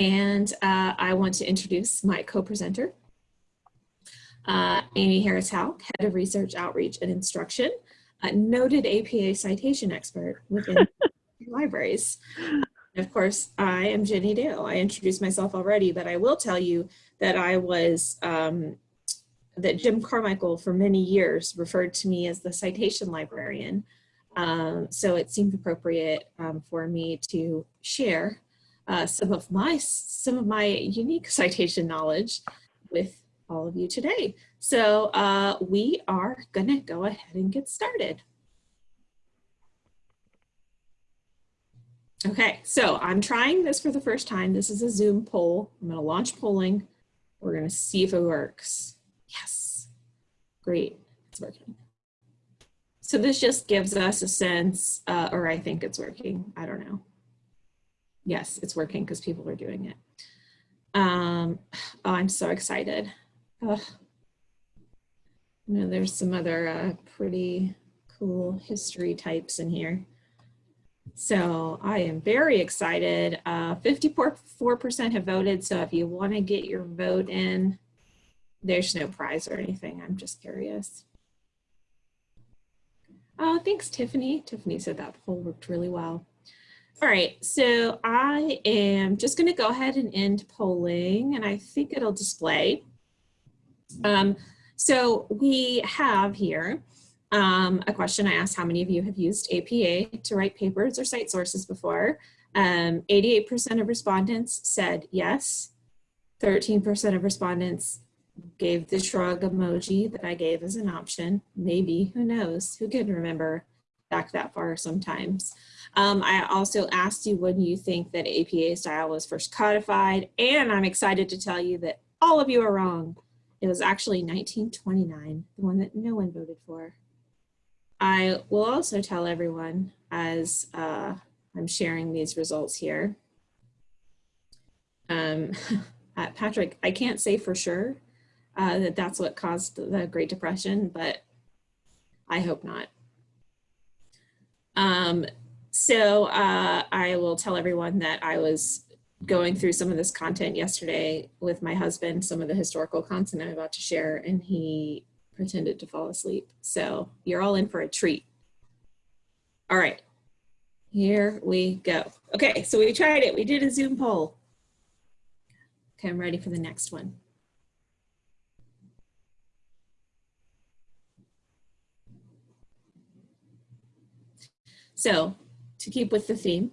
And uh, I want to introduce my co-presenter, uh, Amy Harris-Houk, Head of Research, Outreach, and Instruction, a noted APA citation expert within libraries. And of course, I am Jenny Dale. I introduced myself already, but I will tell you that I was, um, that Jim Carmichael for many years referred to me as the citation librarian. Um, so it seemed appropriate um, for me to share uh, some of my some of my unique citation knowledge with all of you today. So uh, we are gonna go ahead and get started. Okay, so I'm trying this for the first time. This is a Zoom poll. I'm gonna launch polling. We're gonna see if it works. Yes, great, it's working. So this just gives us a sense, uh, or I think it's working, I don't know. Yes, it's working because people are doing it. Um, oh, I'm so excited. Oh. You know, there's some other uh, pretty cool history types in here. So I am very excited. 54% uh, have voted. So if you want to get your vote in, there's no prize or anything. I'm just curious. Oh, thanks, Tiffany. Tiffany said that poll worked really well. All right, so I am just going to go ahead and end polling, and I think it'll display. Um, so we have here um, a question I asked how many of you have used APA to write papers or cite sources before. 88% um, of respondents said yes. 13% of respondents gave the shrug emoji that I gave as an option. Maybe, who knows, who can remember back that far sometimes. Um, I also asked you when you think that APA style was first codified, and I'm excited to tell you that all of you are wrong. It was actually 1929, the one that no one voted for. I will also tell everyone as uh, I'm sharing these results here. Um, Patrick, I can't say for sure uh, that that's what caused the Great Depression, but I hope not. Um, so uh, I will tell everyone that I was going through some of this content yesterday with my husband, some of the historical content I'm about to share, and he pretended to fall asleep. So you're all in for a treat. All right, here we go. Okay, so we tried it. We did a Zoom poll. Okay, I'm ready for the next one. So to keep with the theme,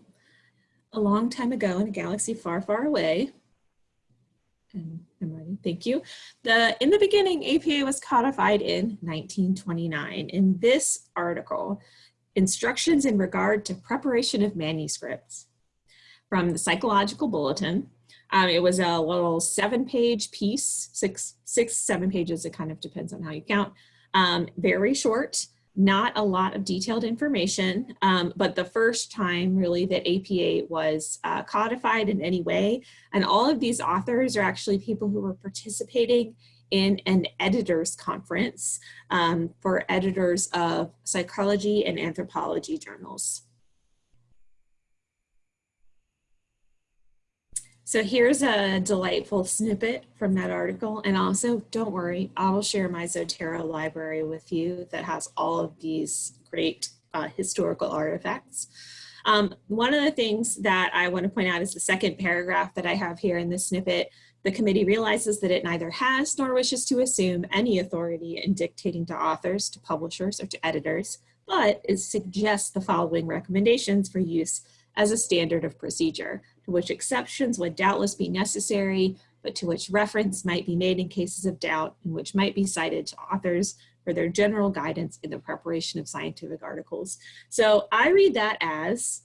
a long time ago in a galaxy far, far away, and I'm ready, thank you. The, in the beginning, APA was codified in 1929. In this article, instructions in regard to preparation of manuscripts from the Psychological Bulletin. Um, it was a little seven page piece, six, six, seven pages, it kind of depends on how you count. Um, very short, not a lot of detailed information, um, but the first time really that APA was uh, codified in any way. And all of these authors are actually people who were participating in an editors conference um, for editors of psychology and anthropology journals. So here's a delightful snippet from that article. And also, don't worry, I will share my Zotero library with you that has all of these great uh, historical artifacts. Um, one of the things that I want to point out is the second paragraph that I have here in this snippet. The committee realizes that it neither has nor wishes to assume any authority in dictating to authors, to publishers, or to editors, but it suggests the following recommendations for use as a standard of procedure to which exceptions would doubtless be necessary, but to which reference might be made in cases of doubt and which might be cited to authors for their general guidance in the preparation of scientific articles. So I read that as,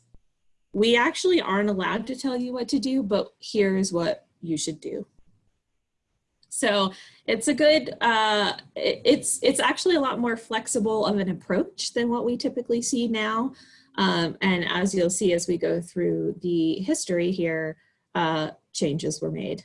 we actually aren't allowed to tell you what to do, but here's what you should do. So it's a good, uh, it's, it's actually a lot more flexible of an approach than what we typically see now. Um, and as you'll see as we go through the history here, uh, changes were made.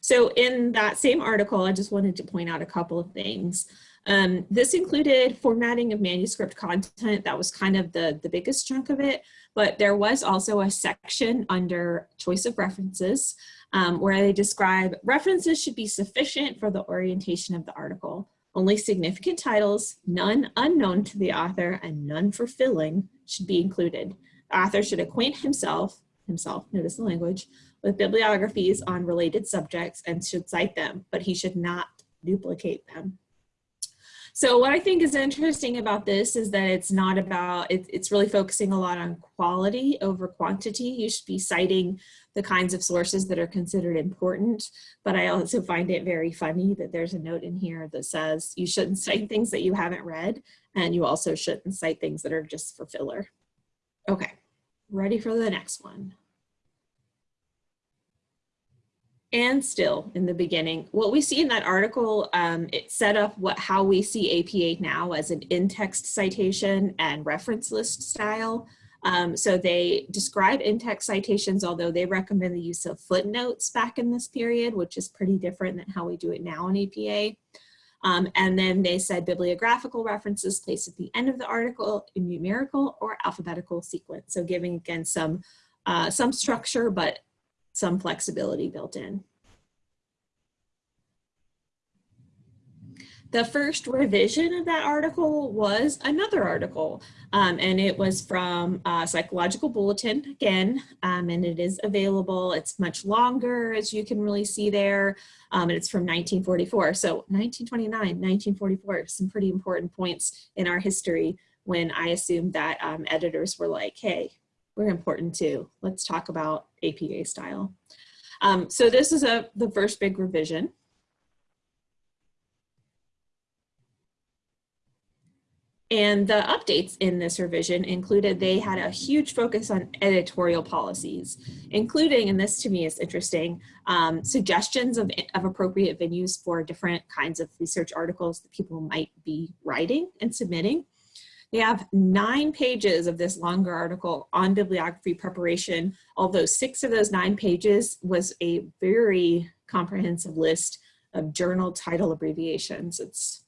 So in that same article, I just wanted to point out a couple of things. Um, this included formatting of manuscript content. That was kind of the, the biggest chunk of it, but there was also a section under choice of references um, where they describe references should be sufficient for the orientation of the article. Only significant titles, none unknown to the author, and none for filling should be included. The author should acquaint himself, himself, notice the language, with bibliographies on related subjects and should cite them, but he should not duplicate them. So what I think is interesting about this is that it's not about, it, it's really focusing a lot on quality over quantity. You should be citing the kinds of sources that are considered important, but I also find it very funny that there's a note in here that says you shouldn't cite things that you haven't read, and you also shouldn't cite things that are just for filler. Okay, ready for the next one and still in the beginning. What we see in that article, um, it set up what how we see APA now as an in-text citation and reference list style. Um, so they describe in-text citations, although they recommend the use of footnotes back in this period, which is pretty different than how we do it now in APA. Um, and then they said bibliographical references placed at the end of the article in numerical or alphabetical sequence. So giving again some, uh, some structure, but some flexibility built in. The first revision of that article was another article, um, and it was from uh, Psychological Bulletin again, um, and it is available. It's much longer, as you can really see there, um, and it's from 1944. So 1929, 1944, some pretty important points in our history when I assumed that um, editors were like, hey, we're important too. Let's talk about APA style. Um, so this is a the first big revision. And the updates in this revision included they had a huge focus on editorial policies, including, and this to me is interesting, um, suggestions of, of appropriate venues for different kinds of research articles that people might be writing and submitting. They have nine pages of this longer article on bibliography preparation, although six of those nine pages was a very comprehensive list of journal title abbreviations. It's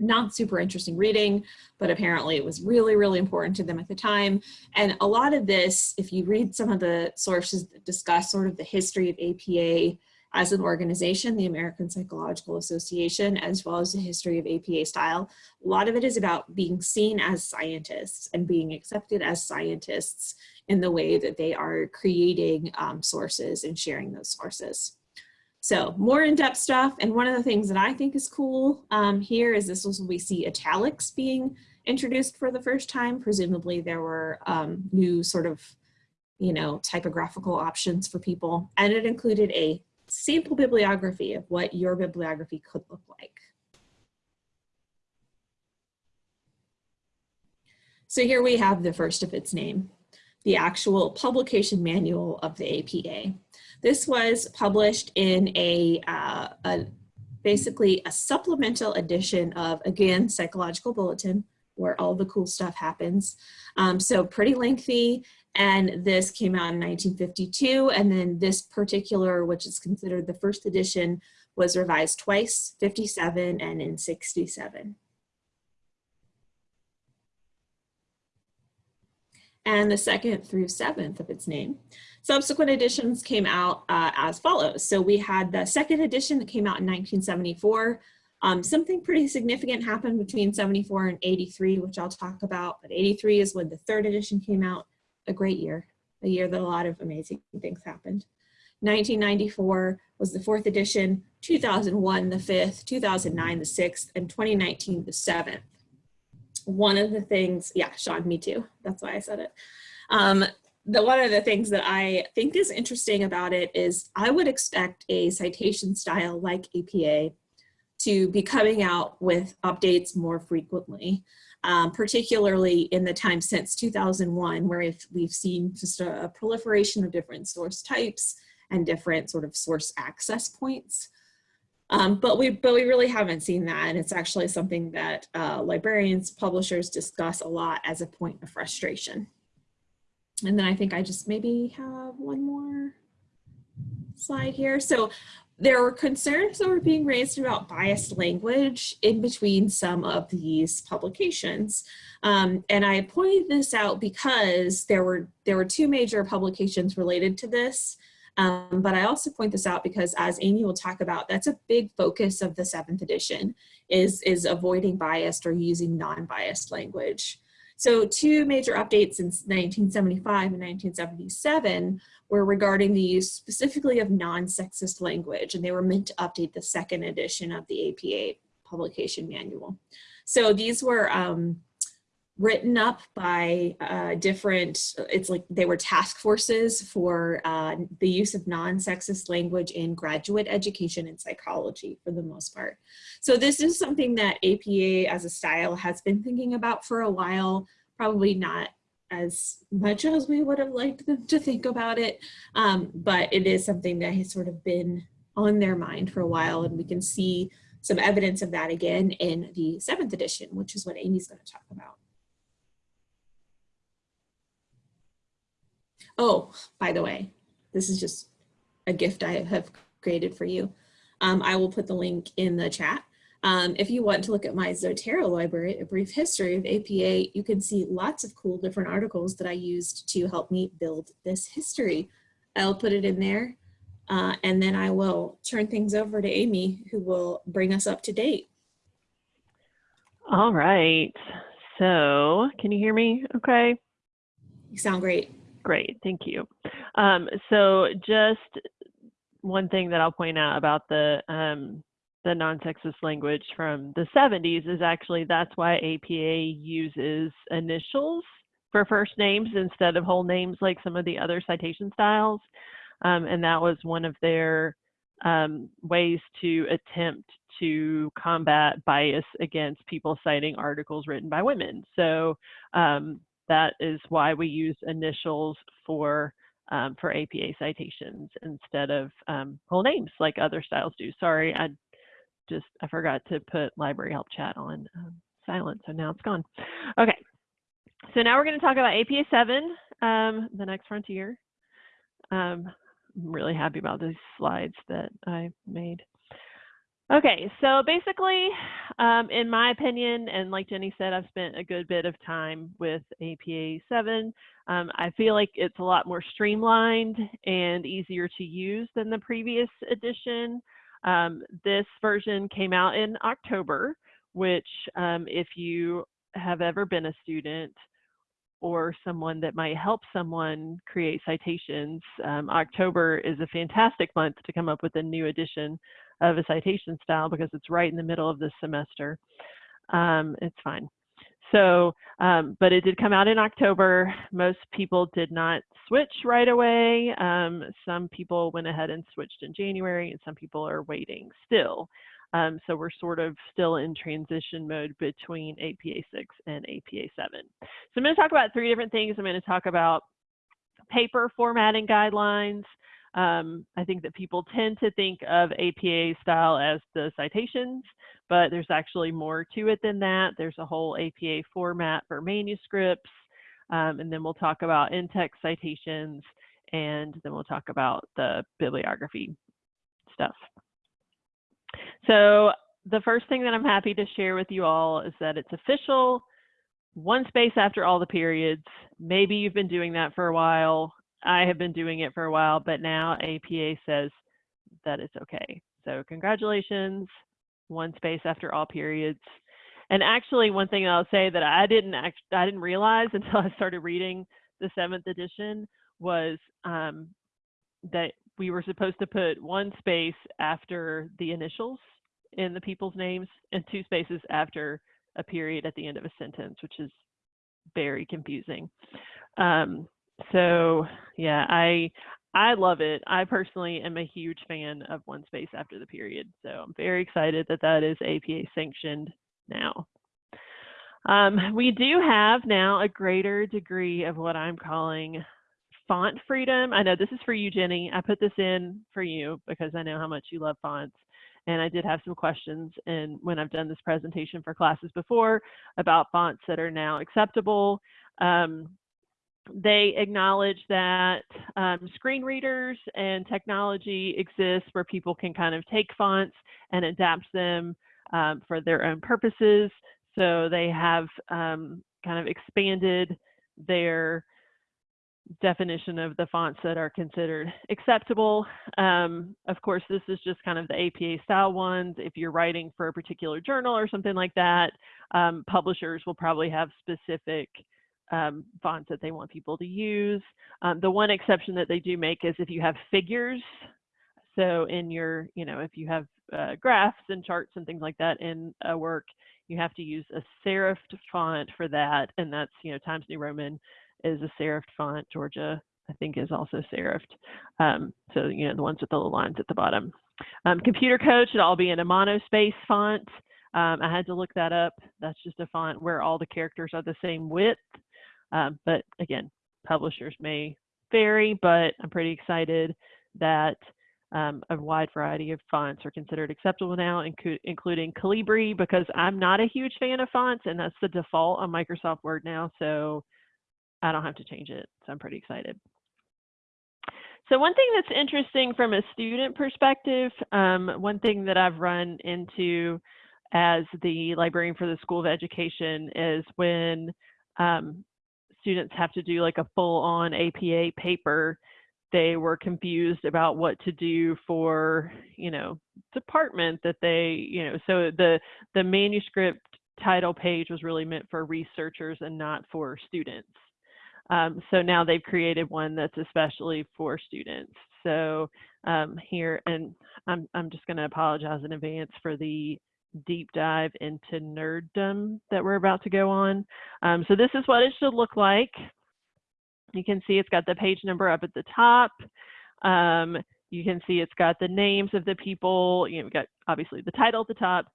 not super interesting reading, but apparently it was really, really important to them at the time. And a lot of this, if you read some of the sources that discuss sort of the history of APA as an organization, the American Psychological Association, as well as the history of APA style, a lot of it is about being seen as scientists and being accepted as scientists in the way that they are creating um, sources and sharing those sources. So more in-depth stuff. And one of the things that I think is cool um, here is this was we see italics being introduced for the first time. Presumably there were um, new sort of, you know, typographical options for people. And it included a sample bibliography of what your bibliography could look like. So here we have the first of its name, the actual publication manual of the APA. This was published in a, uh, a basically a supplemental edition of, again, Psychological Bulletin, where all the cool stuff happens. Um, so pretty lengthy and this came out in 1952 and then this particular which is considered the first edition was revised twice 57 and in 67 and the second through seventh of its name subsequent editions came out uh, as follows so we had the second edition that came out in 1974 um, something pretty significant happened between 74 and 83, which I'll talk about, but 83 is when the third edition came out a great year, a year that a lot of amazing things happened. 1994 was the fourth edition, 2001 the fifth, 2009 the sixth, and 2019 the seventh. One of the things, yeah, Sean, me too. That's why I said it. Um, the one of the things that I think is interesting about it is I would expect a citation style like APA to be coming out with updates more frequently um, particularly in the time since 2001, where we've, we've seen just a, a, proliferation of different source types and different sort of source access points. Um, but, we, but we really haven't seen that, and it's actually something that uh, librarians, publishers discuss a lot as a point of frustration. And then I think I just maybe have one more slide here. So there were concerns that were being raised about biased language in between some of these publications. Um, and I pointed this out because there were, there were two major publications related to this. Um, but I also point this out because as Amy will talk about, that's a big focus of the seventh edition is, is avoiding biased or using non-biased language. So two major updates since 1975 and 1977 were regarding the use specifically of non-sexist language, and they were meant to update the second edition of the APA publication manual. So these were um, written up by uh, different, it's like they were task forces for uh, the use of non-sexist language in graduate education and psychology for the most part. So this is something that APA as a style has been thinking about for a while, probably not as much as we would have liked them to think about it, um, but it is something that has sort of been on their mind for a while and we can see some evidence of that again in the seventh edition, which is what Amy's going to talk about. Oh, by the way, this is just a gift I have created for you. Um, I will put the link in the chat. Um, if you want to look at my Zotero library, a brief history of APA, you can see lots of cool different articles that I used to help me build this history. I'll put it in there uh, and then I will turn things over to Amy who will bring us up to date. All right. So can you hear me okay? You sound great. Great, thank you. Um, so just one thing that I'll point out about the um, the non-sexist language from the 70s is actually that's why APA uses initials for first names instead of whole names like some of the other citation styles. Um, and that was one of their um, ways to attempt to combat bias against people citing articles written by women. So um, that is why we use initials for um, for APA citations instead of um, whole names like other styles do. Sorry, I just I forgot to put library help chat on um, silent, so now it's gone. Okay, so now we're going to talk about APA 7, um, the next frontier. Um, I'm really happy about these slides that I made. Okay, so basically, um, in my opinion, and like Jenny said, I've spent a good bit of time with APA 7. Um, I feel like it's a lot more streamlined and easier to use than the previous edition. Um, this version came out in October, which um, if you have ever been a student or someone that might help someone create citations, um, October is a fantastic month to come up with a new edition of a citation style because it's right in the middle of the semester. Um, it's fine. So, um, but it did come out in October. Most people did not switch right away. Um, some people went ahead and switched in January, and some people are waiting still. Um, so we're sort of still in transition mode between APA 6 and APA 7. So I'm going to talk about three different things. I'm going to talk about paper formatting guidelines, um, I think that people tend to think of APA style as the citations, but there's actually more to it than that. There's a whole APA format for manuscripts, um, and then we'll talk about in-text citations, and then we'll talk about the bibliography stuff. So the first thing that I'm happy to share with you all is that it's official, one space after all the periods. Maybe you've been doing that for a while. I have been doing it for a while, but now APA says that it's okay. So congratulations, one space after all periods. And actually, one thing I'll say that I didn't act, I didn't realize until I started reading the seventh edition was um, that we were supposed to put one space after the initials in the people's names and two spaces after a period at the end of a sentence, which is very confusing. Um, so yeah, I I love it. I personally am a huge fan of One Space After the Period. So I'm very excited that that is APA sanctioned now. Um, we do have now a greater degree of what I'm calling font freedom. I know this is for you, Jenny. I put this in for you because I know how much you love fonts. And I did have some questions and when I've done this presentation for classes before about fonts that are now acceptable. Um, they acknowledge that um, screen readers and technology exists where people can kind of take fonts and adapt them um, for their own purposes. So they have um, kind of expanded their definition of the fonts that are considered acceptable. Um, of course, this is just kind of the APA style ones. If you're writing for a particular journal or something like that, um, publishers will probably have specific um, fonts that they want people to use. Um, the one exception that they do make is if you have figures. So in your, you know, if you have uh, graphs and charts and things like that in a work, you have to use a serifed font for that. And that's, you know, Times New Roman is a serifed font. Georgia, I think, is also serifed. Um, so, you know, the ones with the little lines at the bottom. Um, computer code should all be in a monospace font. Um, I had to look that up. That's just a font where all the characters are the same width. Um, but again, publishers may vary, but I'm pretty excited that um, a wide variety of fonts are considered acceptable now, inc including Calibri, because I'm not a huge fan of fonts, and that's the default on Microsoft Word now, so I don't have to change it. So I'm pretty excited. So one thing that's interesting from a student perspective, um, one thing that I've run into as the librarian for the School of Education is when um, students have to do like a full on APA paper, they were confused about what to do for, you know, department that they, you know, so the, the manuscript title page was really meant for researchers and not for students. Um, so now they've created one that's especially for students. So um, here, and I'm, I'm just going to apologize in advance for the deep dive into nerddom that we're about to go on. Um, so this is what it should look like. You can see it's got the page number up at the top. Um, you can see it's got the names of the people. You know, we've got obviously the title at the top,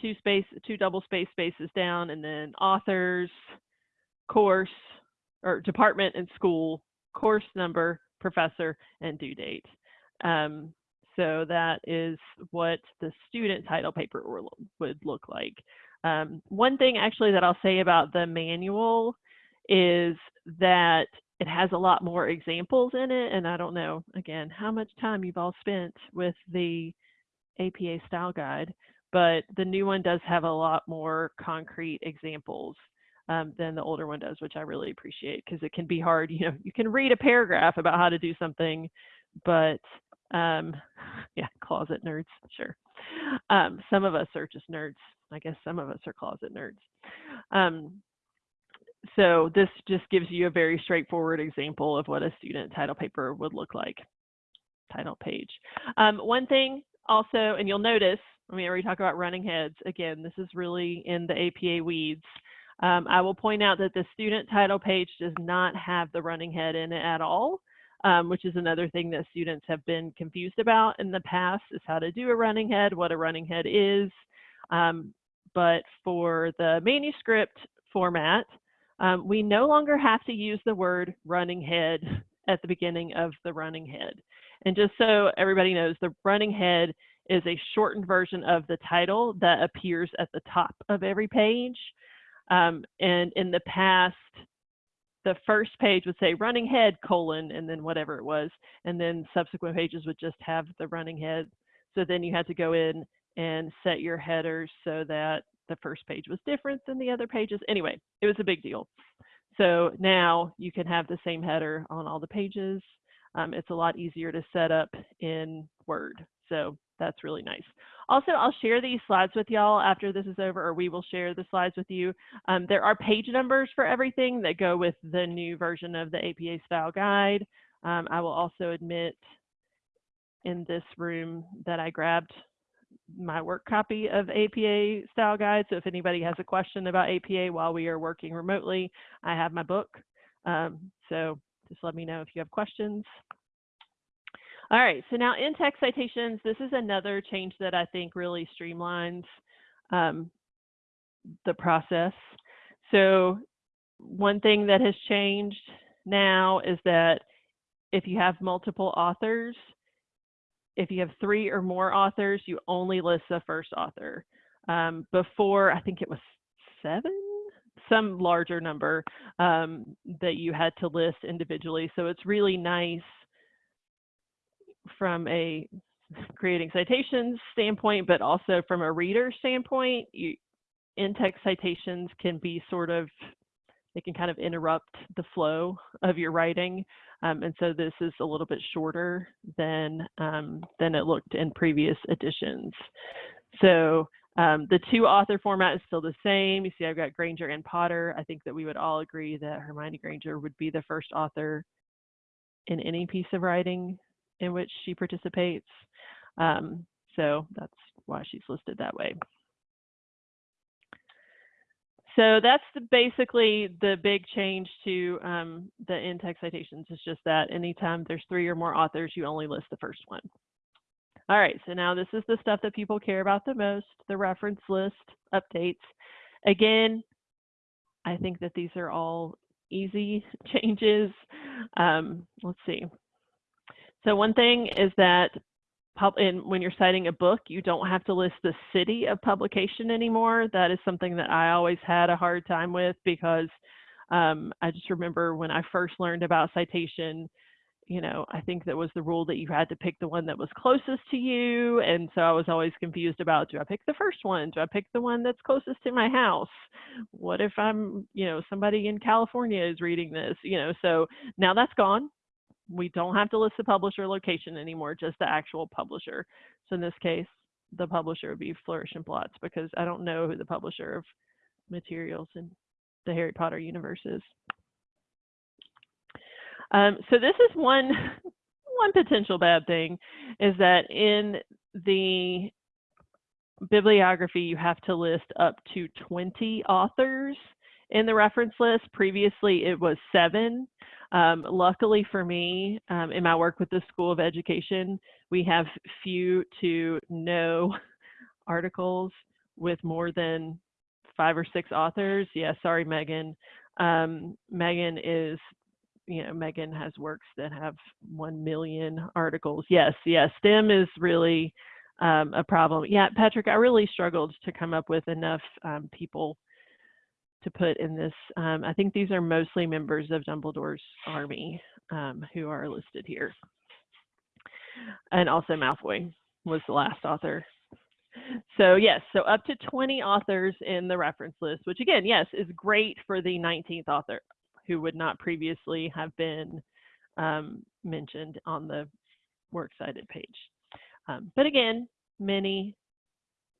two space, two double space spaces down, and then authors, course, or department and school, course number, professor, and due date. Um, so that is what the student title paper would look like. Um, one thing actually that I'll say about the manual is that it has a lot more examples in it. And I don't know, again, how much time you've all spent with the APA style guide, but the new one does have a lot more concrete examples um, than the older one does, which I really appreciate because it can be hard. You know, you can read a paragraph about how to do something, but um, yeah, closet nerds, sure. Um, some of us are just nerds. I guess some of us are closet nerds. Um, so this just gives you a very straightforward example of what a student title paper would look like. Title page. Um, one thing also, and you'll notice, I mean, we talk about running heads, again, this is really in the APA weeds. Um, I will point out that the student title page does not have the running head in it at all, um, which is another thing that students have been confused about in the past is how to do a running head, what a running head is. Um, but for the manuscript format, um, we no longer have to use the word running head at the beginning of the running head. And just so everybody knows, the running head is a shortened version of the title that appears at the top of every page. Um, and in the past, the first page would say running head colon and then whatever it was. And then subsequent pages would just have the running head. So then you had to go in and set your headers so that the first page was different than the other pages. Anyway, it was a big deal. So now you can have the same header on all the pages. Um, it's a lot easier to set up in Word. So that's really nice. Also, I'll share these slides with y'all after this is over, or we will share the slides with you. Um, there are page numbers for everything that go with the new version of the APA style guide. Um, I will also admit in this room that I grabbed my work copy of APA style guide. So if anybody has a question about APA while we are working remotely, I have my book. Um, so just let me know if you have questions. All right, so now in-text citations, this is another change that I think really streamlines um, the process. So one thing that has changed now is that if you have multiple authors, if you have three or more authors, you only list the first author. Um, before, I think it was seven, some larger number um, that you had to list individually. So it's really nice from a creating citations standpoint, but also from a reader standpoint, you, in-text citations can be sort of, they can kind of interrupt the flow of your writing. Um, and so this is a little bit shorter than, um, than it looked in previous editions. So um, the two author format is still the same. You see I've got Granger and Potter. I think that we would all agree that Hermione Granger would be the first author in any piece of writing in which she participates. Um, so that's why she's listed that way. So that's the, basically the big change to um, the in-text citations. It's just that anytime there's three or more authors, you only list the first one. All right, so now this is the stuff that people care about the most, the reference list updates. Again, I think that these are all easy changes. Um, let's see. So one thing is that when you're citing a book, you don't have to list the city of publication anymore. That is something that I always had a hard time with because um, I just remember when I first learned about citation, you know, I think that was the rule that you had to pick the one that was closest to you. And so I was always confused about do I pick the first one? Do I pick the one that's closest to my house? What if I'm, you know, somebody in California is reading this, you know, so now that's gone we don't have to list the publisher location anymore, just the actual publisher. So in this case, the publisher would be Flourish and Blotts because I don't know who the publisher of materials in the Harry Potter universe is. Um, so this is one one potential bad thing is that in the bibliography you have to list up to 20 authors in the reference list. Previously it was seven. Um, luckily for me, um, in my work with the School of Education, we have few to no articles with more than five or six authors. Yeah, sorry, Megan. Um, Megan is, you know, Megan has works that have 1 million articles. Yes, yes, STEM is really um, a problem. Yeah, Patrick, I really struggled to come up with enough um, people to put in this. Um, I think these are mostly members of Dumbledore's army um, who are listed here. And also Malfoy was the last author. So yes, so up to 20 authors in the reference list, which again, yes, is great for the 19th author who would not previously have been um, mentioned on the works cited page. Um, but again, many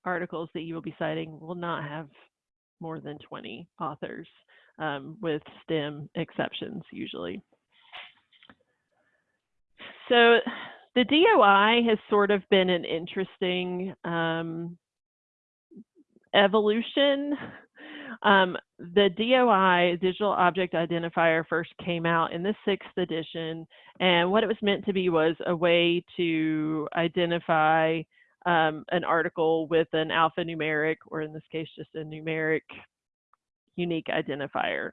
articles that you will be citing will not have more than 20 authors um, with STEM exceptions usually. So the DOI has sort of been an interesting um, evolution. Um, the DOI, Digital Object Identifier, first came out in the sixth edition, and what it was meant to be was a way to identify um, an article with an alphanumeric, or in this case, just a numeric unique identifier.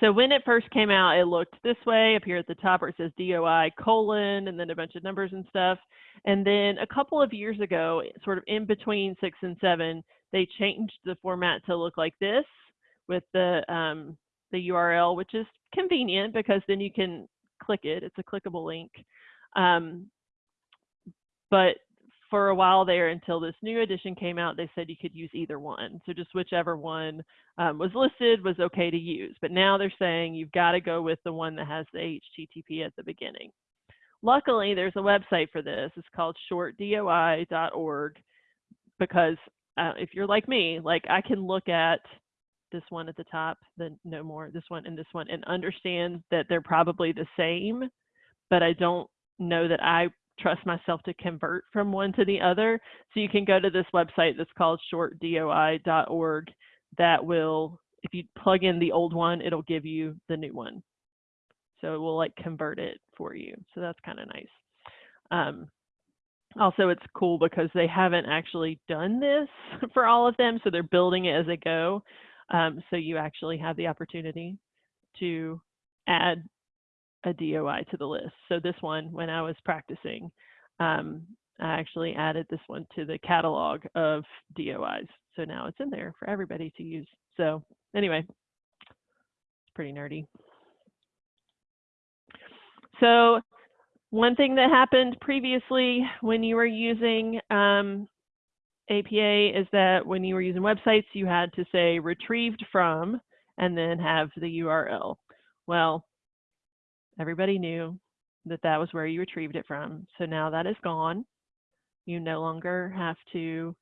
So when it first came out, it looked this way up here at the top where it says DOI colon and then a bunch of numbers and stuff. And then a couple of years ago, sort of in between six and seven, they changed the format to look like this with the, um, the URL, which is convenient because then you can click it. It's a clickable link. Um, but for a while there until this new edition came out, they said you could use either one. So just whichever one um, was listed was okay to use. But now they're saying you've got to go with the one that has the HTTP at the beginning. Luckily, there's a website for this. It's called shortdoi.org because uh, if you're like me, like I can look at this one at the top, then no more, this one and this one, and understand that they're probably the same, but I don't know that I trust myself to convert from one to the other. So you can go to this website that's called shortdoi.org that will, if you plug in the old one, it'll give you the new one. So it will like convert it for you. So that's kind of nice. Um, also, it's cool because they haven't actually done this for all of them. So they're building it as they go. Um, so you actually have the opportunity to add a DOI to the list. So this one, when I was practicing, um, I actually added this one to the catalog of DOIs. So now it's in there for everybody to use. So anyway, it's pretty nerdy. So one thing that happened previously when you were using um, APA is that when you were using websites, you had to say retrieved from and then have the URL. Well, everybody knew that that was where you retrieved it from. So now that is gone. You no longer have to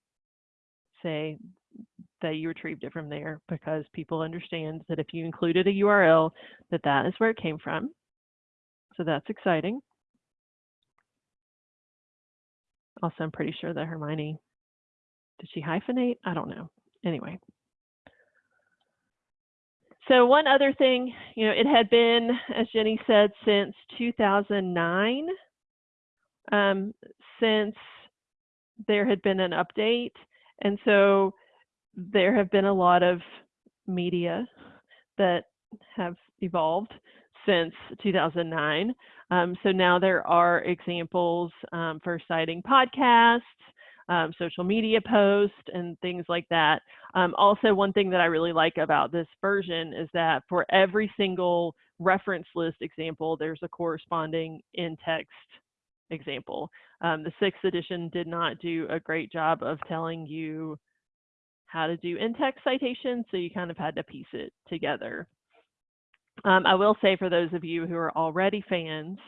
say that you retrieved it from there because people understand that if you included a URL, that that is where it came from. So that's exciting. Also, I'm pretty sure that Hermione, did she hyphenate? I don't know. Anyway. So one other thing, you know, it had been, as Jenny said, since 2009, um, since there had been an update. And so there have been a lot of media that have evolved since 2009. Um, so now there are examples um, for citing podcasts, um, social media posts, and things like that. Um, also, one thing that I really like about this version is that for every single reference list example, there's a corresponding in-text example. Um, the sixth edition did not do a great job of telling you how to do in-text citations, so you kind of had to piece it together. Um, I will say for those of you who are already fans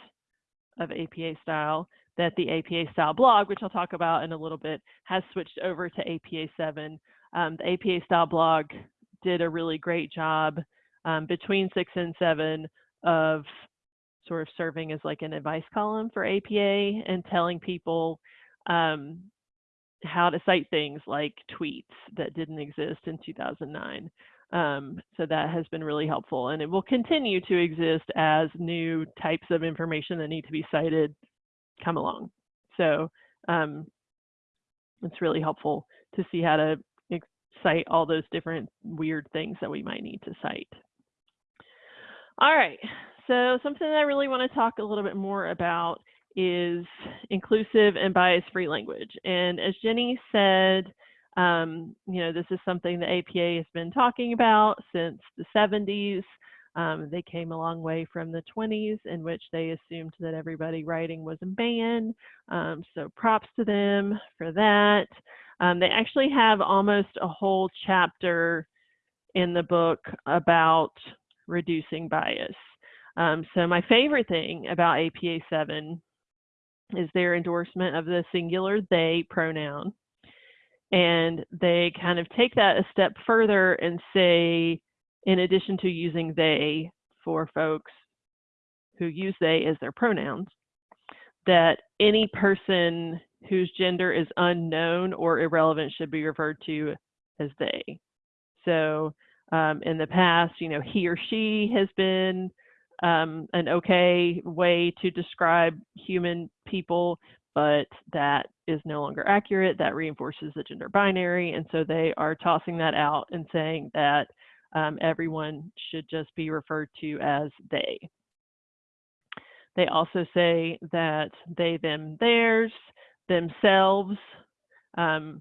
of APA style, that the APA style blog, which I'll talk about in a little bit, has switched over to APA 7. Um, the APA style blog did a really great job um, between 6 and 7 of sort of serving as like an advice column for APA and telling people um, how to cite things like tweets that didn't exist in 2009. Um, so that has been really helpful and it will continue to exist as new types of information that need to be cited come along. So um, it's really helpful to see how to cite all those different weird things that we might need to cite. All right, so something that I really want to talk a little bit more about is inclusive and bias-free language. And as Jenny said, um, you know, this is something the APA has been talking about since the 70s. Um, they came a long way from the 20s in which they assumed that everybody writing was a man. Um, so props to them for that. Um, they actually have almost a whole chapter in the book about reducing bias. Um, so my favorite thing about APA 7 is their endorsement of the singular they pronoun. And they kind of take that a step further and say, in addition to using they for folks who use they as their pronouns, that any person whose gender is unknown or irrelevant should be referred to as they. So um, in the past, you know, he or she has been um, an okay way to describe human people, but that is no longer accurate. That reinforces the gender binary. And so they are tossing that out and saying that um, everyone should just be referred to as they. They also say that they, them, theirs, themselves, um,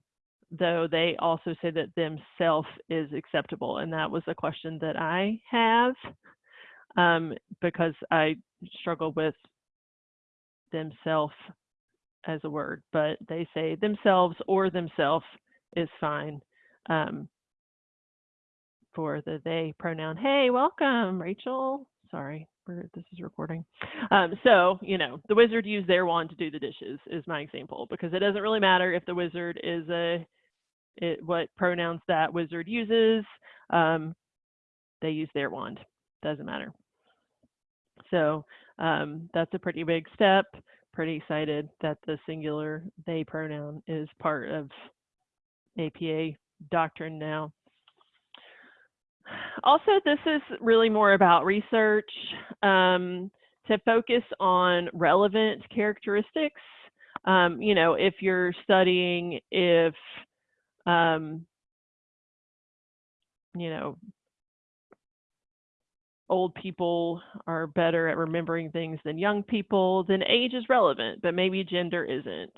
though they also say that themself is acceptable. And that was a question that I have um, because I struggle with themself as a word, but they say themselves or themself is fine um, for the they pronoun. Hey, welcome, Rachel. Sorry, this is recording. Um, so, you know, the wizard used their wand to do the dishes is my example because it doesn't really matter if the wizard is a it, what pronouns that wizard uses. Um, they use their wand. Doesn't matter. So um, that's a pretty big step. Pretty excited that the singular they pronoun is part of APA doctrine now. Also, this is really more about research um, to focus on relevant characteristics. Um, you know, if you're studying if, um, you know, old people are better at remembering things than young people, then age is relevant, but maybe gender isn't.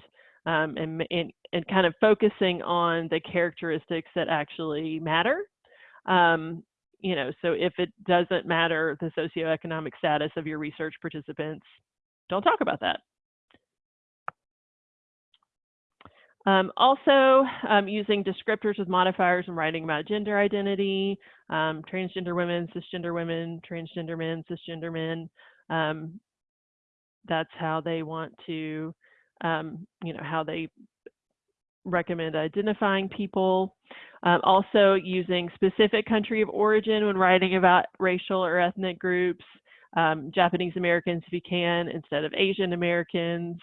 Um, and, and, and kind of focusing on the characteristics that actually matter Um, you know, so if it doesn't matter the socioeconomic status of your research participants, don't talk about that. Um, also, um, using descriptors with modifiers and writing about gender identity, um, transgender women, cisgender women, transgender men, cisgender men. Um, that's how they want to, um, you know, how they recommend identifying people. Um, also using specific country of origin when writing about racial or ethnic groups, Japanese Americans if you can, instead of Asian Americans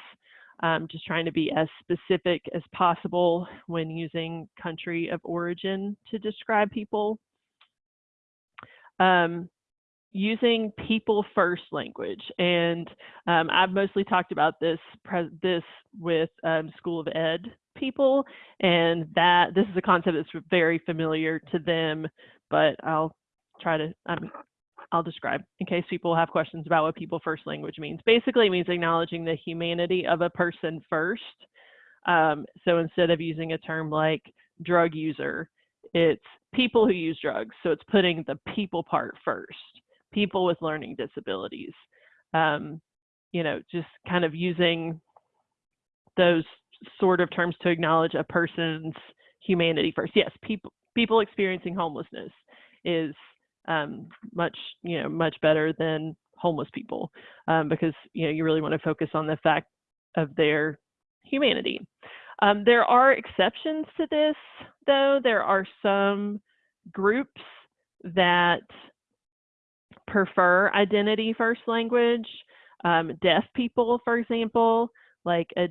um, just trying to be as specific as possible when using country of origin to describe people. Um, using people first language. And um, I've mostly talked about this, this with um, School of Ed people, and that this is a concept that's very familiar to them, but I'll try to, mean, I'll describe in case people have questions about what people first language means. Basically, it means acknowledging the humanity of a person first. Um, so instead of using a term like drug user, it's people who use drugs. So it's putting the people part first, people with learning disabilities. Um, you know, just kind of using those sort of terms to acknowledge a person's humanity first. Yes, people people experiencing homelessness is um, much you know much better than homeless people um, because you know you really want to focus on the fact of their humanity. Um, there are exceptions to this though. There are some groups that prefer identity first language. Um, deaf people, for example, like a,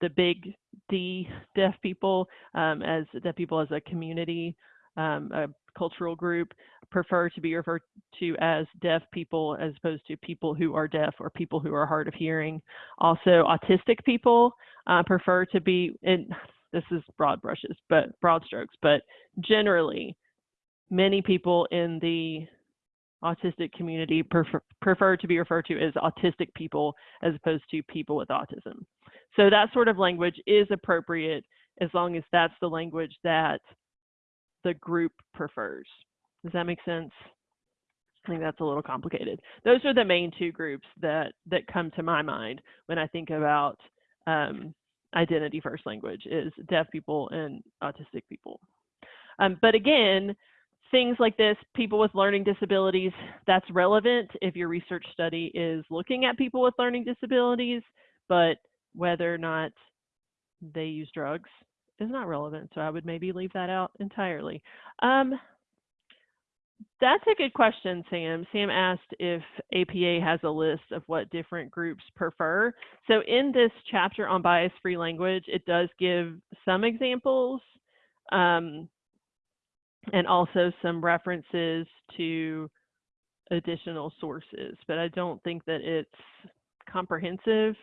the big D deaf people um, as deaf people as a community, um, a cultural group prefer to be referred to as deaf people as opposed to people who are deaf or people who are hard of hearing. Also, autistic people uh, prefer to be, in this is broad brushes, but broad strokes, but generally, many people in the autistic community prefer, prefer to be referred to as autistic people as opposed to people with autism. So that sort of language is appropriate as long as that's the language that the group prefers. Does that make sense? I think that's a little complicated. Those are the main two groups that that come to my mind when I think about um, identity first language is deaf people and autistic people. Um, but again, things like this, people with learning disabilities, that's relevant if your research study is looking at people with learning disabilities, but whether or not they use drugs is not relevant. So I would maybe leave that out entirely. Um, that's a good question, Sam. Sam asked if APA has a list of what different groups prefer. So in this chapter on bias-free language, it does give some examples um, and also some references to additional sources, but I don't think that it's comprehensive.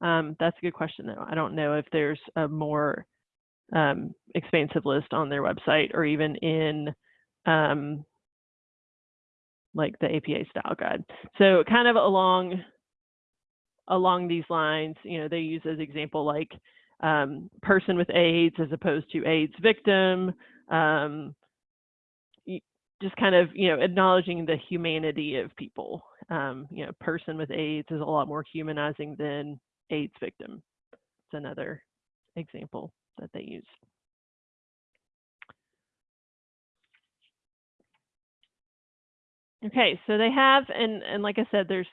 Um, that's a good question, though. I don't know if there's a more um, expansive list on their website or even in um, like the APA style guide. So kind of along along these lines, you know, they use as example like um, person with AIDS as opposed to AIDS victim, um, just kind of, you know, acknowledging the humanity of people. Um, you know, person with AIDS is a lot more humanizing than AIDS victim. It's another example that they use. Okay, so they have, and, and like I said, there's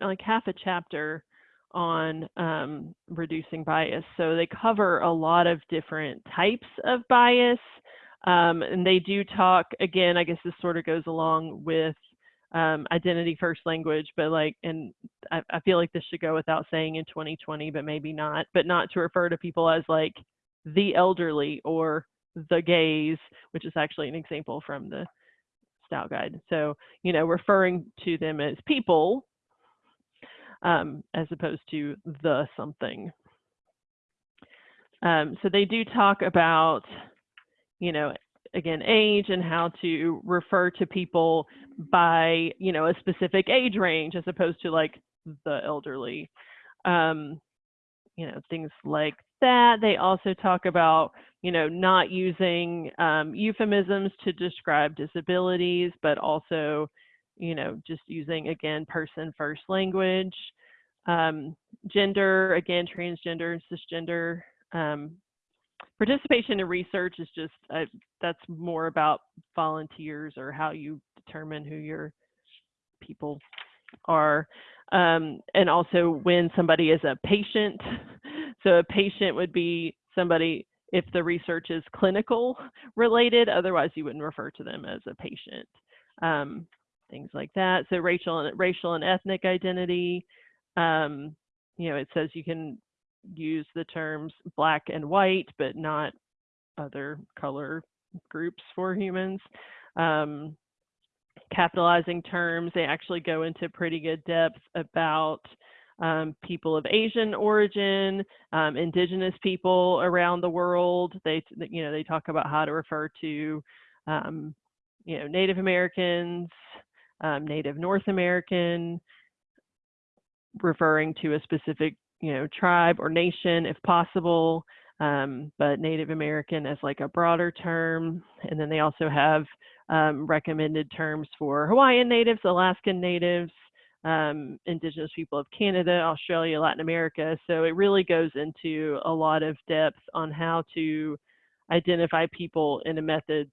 like half a chapter on um, reducing bias. So they cover a lot of different types of bias. Um, and they do talk, again, I guess this sort of goes along with um, identity first language, but like, and I, I, feel like this should go without saying in 2020, but maybe not, but not to refer to people as like the elderly or the gays, which is actually an example from the style guide. So, you know, referring to them as people um, as opposed to the something. Um, so they do talk about, you know, again, age and how to refer to people by, you know, a specific age range as opposed to like the elderly. Um, you know, things like that. They also talk about, you know, not using um, euphemisms to describe disabilities, but also, you know, just using, again, person first language. Um, gender, again, transgender and cisgender. Participation in research is just, uh, that's more about volunteers or how you determine who your people are. Um, and also when somebody is a patient. So a patient would be somebody if the research is clinical related, otherwise you wouldn't refer to them as a patient. Um, things like that. So racial and racial and ethnic identity. Um, you know, it says you can use the terms black and white, but not other color groups for humans. Um, capitalizing terms, they actually go into pretty good depth about um, people of Asian origin, um, indigenous people around the world. They, you know, they talk about how to refer to, um, you know, Native Americans, um, Native North American, referring to a specific, you know, tribe or nation if possible, um, but Native American as like a broader term. And then they also have um, recommended terms for Hawaiian natives, Alaskan natives, um, Indigenous people of Canada, Australia, Latin America. So it really goes into a lot of depth on how to identify people in a method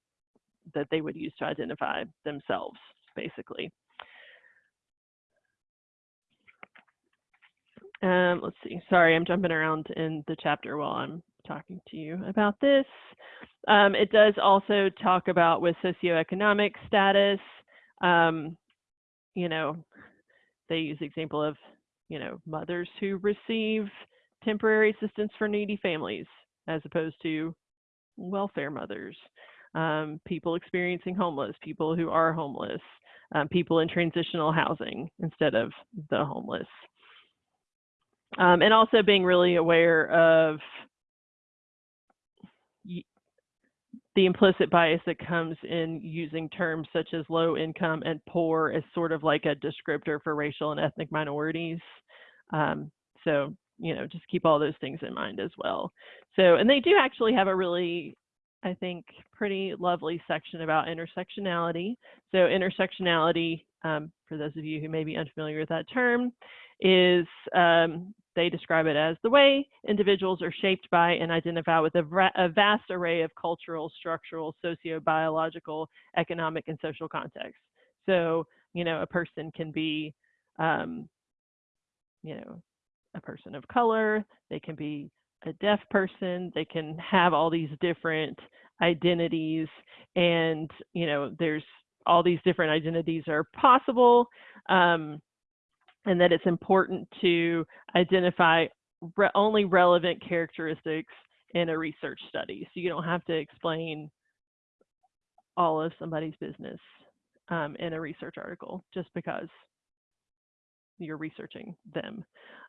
that they would use to identify themselves, basically. Um, let's see, sorry, I'm jumping around in the chapter while I'm talking to you about this. Um, it does also talk about with socioeconomic status, um, you know, they use the example of, you know, mothers who receive temporary assistance for needy families as opposed to welfare mothers, um, people experiencing homeless, people who are homeless, um, people in transitional housing instead of the homeless. Um, and also being really aware of the implicit bias that comes in using terms such as low income and poor as sort of like a descriptor for racial and ethnic minorities. Um, so, you know, just keep all those things in mind as well. So, and they do actually have a really, I think, pretty lovely section about intersectionality. So intersectionality, um, for those of you who may be unfamiliar with that term, is um, they describe it as the way individuals are shaped by and identify with a, a vast array of cultural, structural, socio-biological, economic, and social contexts. So, you know, a person can be, um, you know, a person of color, they can be a deaf person, they can have all these different identities and, you know, there's all these different identities are possible. Um, and that it's important to identify re only relevant characteristics in a research study. So you don't have to explain all of somebody's business um, in a research article just because you're researching them.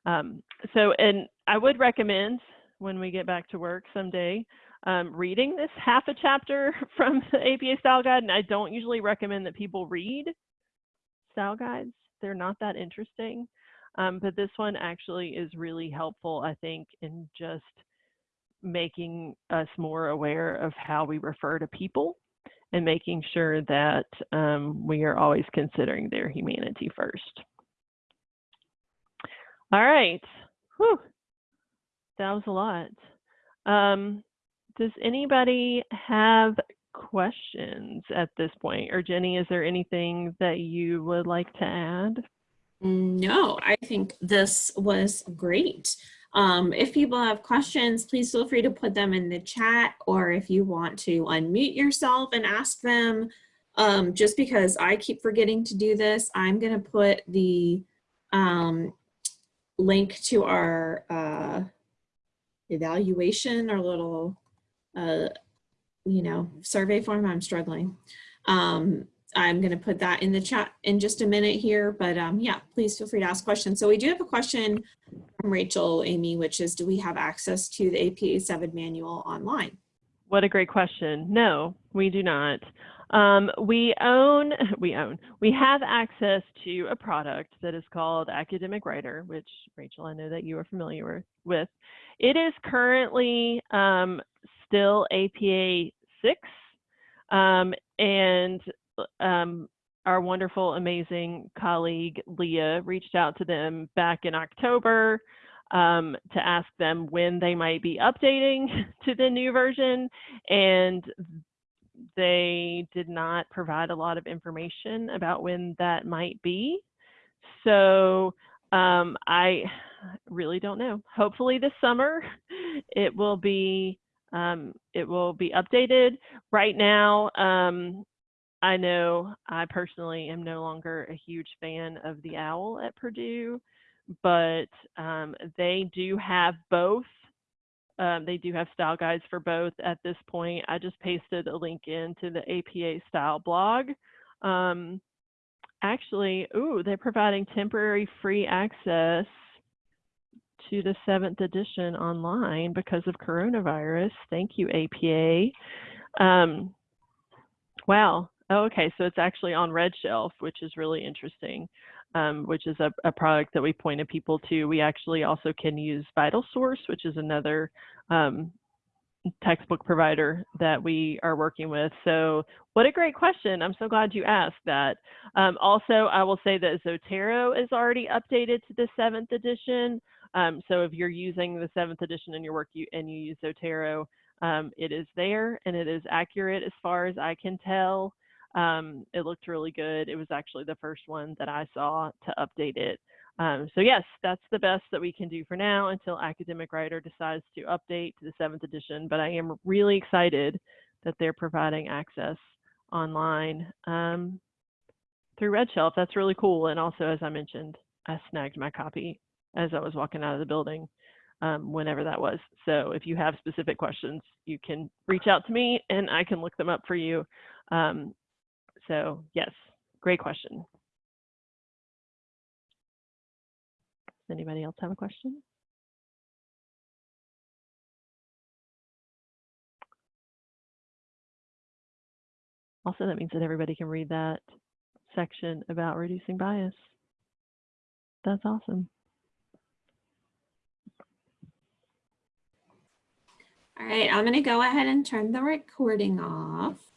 Um, so, and I would recommend when we get back to work someday, um, reading this half a chapter from the APA style guide. And I don't usually recommend that people read style guides they're not that interesting. Um, but this one actually is really helpful, I think, in just making us more aware of how we refer to people and making sure that um, we are always considering their humanity first. All right. Whew. That was a lot. Um, does anybody have questions at this point. Or Jenny, is there anything that you would like to add? No, I think this was great. Um, if people have questions, please feel free to put them in the chat or if you want to unmute yourself and ask them. Um, just because I keep forgetting to do this, I'm going to put the um, link to our uh, evaluation, our little uh, you know, survey form, I'm struggling. Um, I'm going to put that in the chat in just a minute here, but um, yeah, please feel free to ask questions. So we do have a question from Rachel, Amy, which is, do we have access to the APA 7 manual online? What a great question. No, we do not. Um, we own, we own, we have access to a product that is called Academic Writer, which Rachel, I know that you are familiar with. It is currently um, still APA 6, um, and um, our wonderful, amazing colleague Leah reached out to them back in October um, to ask them when they might be updating to the new version. And they did not provide a lot of information about when that might be. So um, I really don't know. Hopefully this summer it will be um, it will be updated. Right now, um, I know I personally am no longer a huge fan of the owl at Purdue, but um, they do have both. Um, they do have style guides for both at this point. I just pasted a link into the APA style blog. Um, actually, ooh, they're providing temporary free access to the seventh edition online because of coronavirus. Thank you, APA. Um, wow. Oh, okay, so it's actually on Red Shelf, which is really interesting, um, which is a, a, product that we pointed people to. We actually also can use Vital Source, which is another um, textbook provider that we are working with. So what a great question. I'm so glad you asked that. Um, also, I will say that Zotero is already updated to the seventh edition. Um, so if you're using the seventh edition in your work you, and you use Zotero, um, it is there and it is accurate as far as I can tell. Um, it looked really good. It was actually the first one that I saw to update it. Um, so yes, that's the best that we can do for now until Academic Writer decides to update to the seventh edition. But I am really excited that they're providing access online um, through Red Shelf. That's really cool. And also, as I mentioned, I snagged my copy as I was walking out of the building um, whenever that was. So if you have specific questions, you can reach out to me and I can look them up for you. Um, so yes, great question. Does anybody else have a question? Also, that means that everybody can read that section about reducing bias. That's awesome. All right, I'm going to go ahead and turn the recording off.